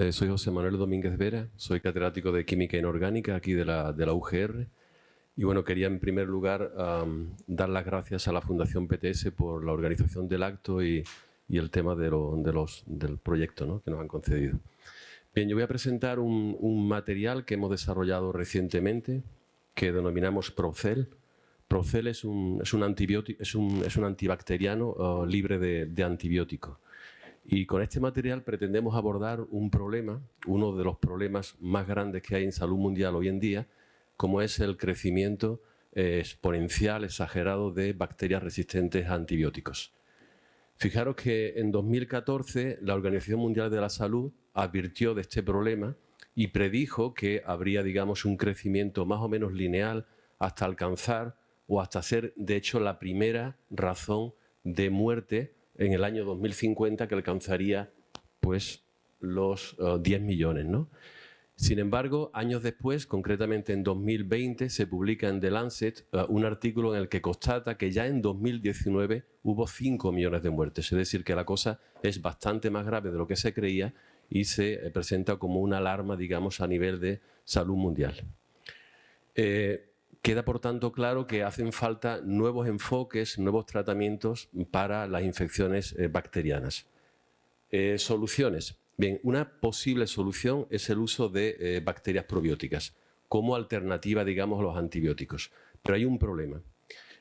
Eh, soy José Manuel Domínguez Vera, soy catedrático de Química Inorgánica aquí de la, UGR. Y bueno, quería en primer lugar dar las gracias a la Fundación PTS por la organización del acto y, el tema de, los, del proyecto ¿no? que nos han concedido. Bien, yo voy a presentar un, material que hemos desarrollado recientemente que denominamos Procel. Procel es un, es un, antibiótico, es un, es un antibacteriano uh, libre de, de antibióticos. Y con este material pretendemos abordar un problema, uno de los problemas más grandes que hay en salud mundial hoy en día, como es el crecimiento eh, exponencial, exagerado de bacterias resistentes a antibióticos. Fijaros que en 2014 la Organización Mundial de la Salud advirtió de este problema y predijo que habría, digamos, un crecimiento más o menos lineal hasta alcanzar o hasta ser, de hecho, la primera razón de muerte en el año 2050 que alcanzaría pues, los 10 uh, millones. ¿no? Sin embargo, años después, concretamente en 2020, se publica en The Lancet uh, un artículo en el que constata que ya en 2019 hubo 5 millones de muertes. Es decir, que la cosa es bastante más grave de lo que se creía y se eh, presenta como una alarma, digamos, a nivel de salud mundial. Eh, Queda, por tanto, claro que hacen falta nuevos enfoques, nuevos tratamientos para las infecciones eh, bacterianas. Eh, soluciones. Bien, una posible solución es el uso de eh, bacterias probióticas como alternativa, digamos, a los antibióticos. Pero hay un problema.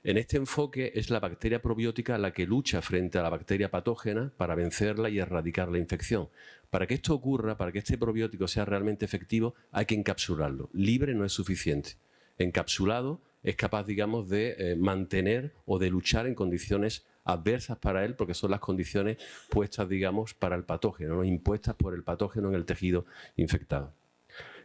En este enfoque es la bacteria probiótica la que lucha frente a la bacteria patógena para vencerla y erradicar la infección. Para que esto ocurra, para que este probiótico sea realmente efectivo, hay que encapsularlo. Libre no es suficiente encapsulado es capaz, digamos, de eh, mantener o de luchar en condiciones adversas para él, porque son las condiciones puestas, digamos, para el patógeno, ¿no? impuestas por el patógeno en el tejido infectado.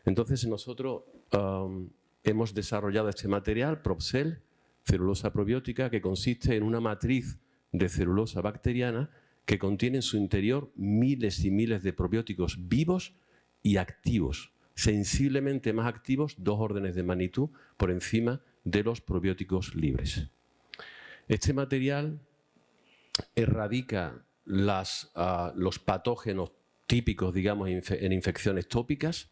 Entonces, nosotros um, hemos desarrollado este material, Propcel, celulosa probiótica, que consiste en una matriz de celulosa bacteriana que contiene en su interior miles y miles de probióticos vivos y activos, sensiblemente más activos, dos órdenes de magnitud por encima de los probióticos libres. Este material erradica uh, los patógenos típicos, digamos, en infecciones tópicas,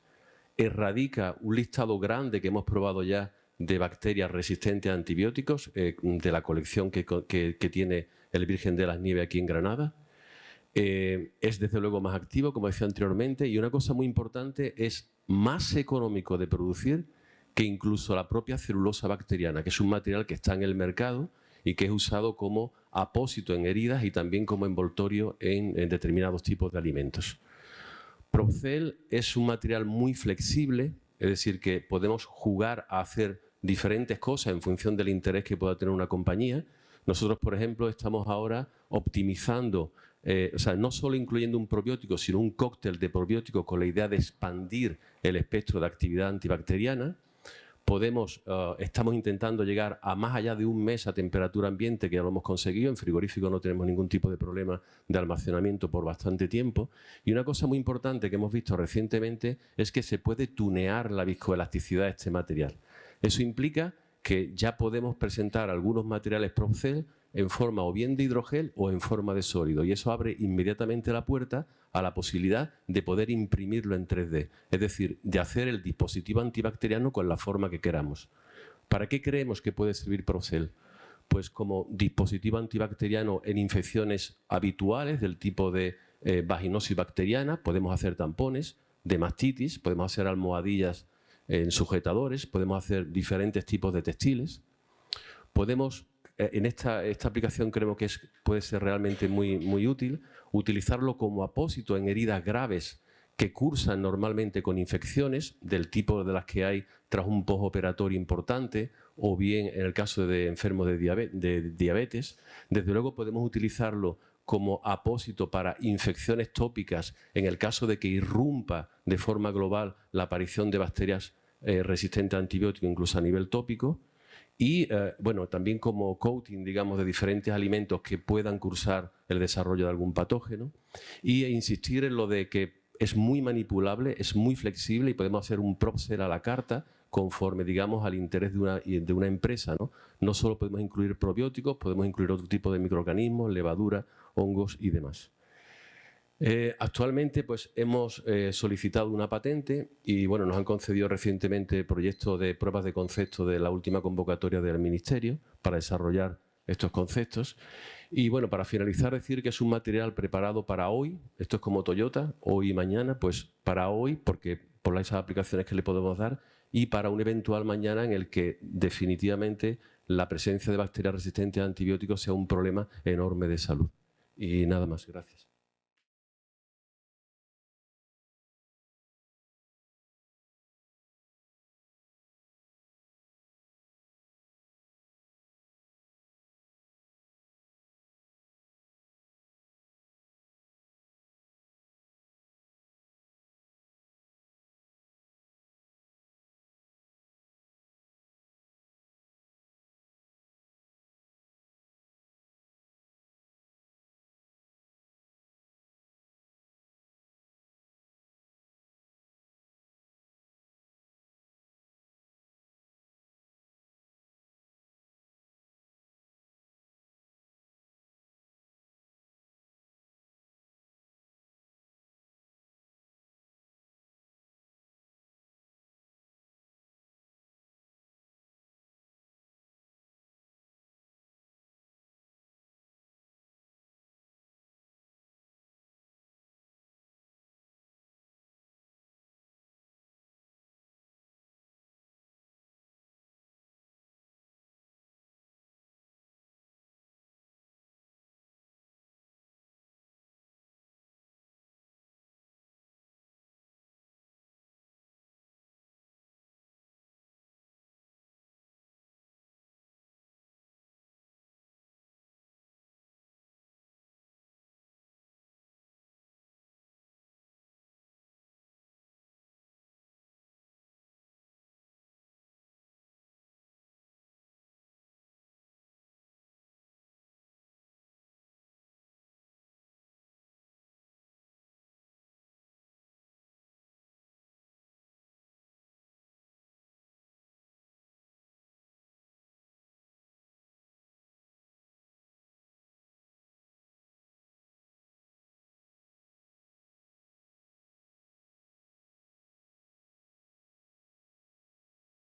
erradica un listado grande que hemos probado ya de bacterias resistentes a antibióticos eh, de la colección que tiene el Virgen de las Nieves aquí en Granada, eh, es desde luego más activo, como decía anteriormente, y una cosa muy importante es más económico de producir que incluso la propia celulosa bacteriana, que es un material que está en el mercado y que es usado como apósito en heridas y también como envoltorio en, determinados tipos de alimentos. Procel es un material muy flexible, es decir, que podemos jugar a hacer diferentes cosas en función del interés que pueda tener una compañía. Nosotros, por ejemplo, estamos ahora optimizando eh, o sea, no solo incluyendo un probiótico, sino un cóctel de probióticos con la idea de expandir el espectro de actividad antibacteriana. Podemos, uh, estamos intentando llegar a más allá de un mes a temperatura ambiente, que ya lo hemos conseguido. En frigorífico no tenemos ningún tipo de problema de almacenamiento por bastante tiempo. Y una cosa muy importante que hemos visto recientemente es que se puede tunear la viscoelasticidad de este material. Eso implica que ya podemos presentar algunos materiales Propcel en forma o bien de hidrogel o en forma de sólido. Y eso abre inmediatamente la puerta a la posibilidad de poder imprimirlo en 3D, es decir, de hacer el dispositivo antibacteriano con la forma que queramos. ¿Para qué creemos que puede servir Procel? Pues como dispositivo antibacteriano en infecciones habituales del tipo de eh, vaginosis bacteriana, podemos hacer tampones, de mastitis, podemos hacer almohadillas en sujetadores, podemos hacer diferentes tipos de textiles, podemos eh, en esta, esta aplicación creemos que puede ser realmente muy, muy útil, utilizarlo como apósito en heridas graves que cursan normalmente con infecciones del tipo de las que hay tras un postoperatorio importante o bien en el caso de enfermos de diabetes. Desde luego podemos utilizarlo como apósito para infecciones tópicas en el caso de que irrumpa de forma global la aparición de bacterias eh, resistentes a antibióticos, incluso a nivel tópico y eh, bueno, también como coating, digamos, de diferentes alimentos que puedan cursar el desarrollo de algún patógeno y insistir en lo de que es muy manipulable, es muy flexible y podemos hacer un propser a la carta conforme, digamos, al interés de una, de una empresa. ¿no? no solo podemos incluir probióticos, podemos incluir otro tipo de microorganismos, levadura, hongos y demás. Eh, actualmente pues, hemos eh, solicitado una patente y bueno, nos han concedido recientemente proyectos de pruebas de concepto de la última convocatoria del Ministerio para desarrollar estos conceptos. Y bueno, para finalizar, decir que es un material preparado para hoy, esto es como Toyota, hoy y mañana, pues para hoy, porque por esas aplicaciones que le podemos dar, y para un eventual mañana en el que definitivamente la presencia de bacterias resistentes a antibióticos sea un problema enorme de salud. Y nada más, gracias.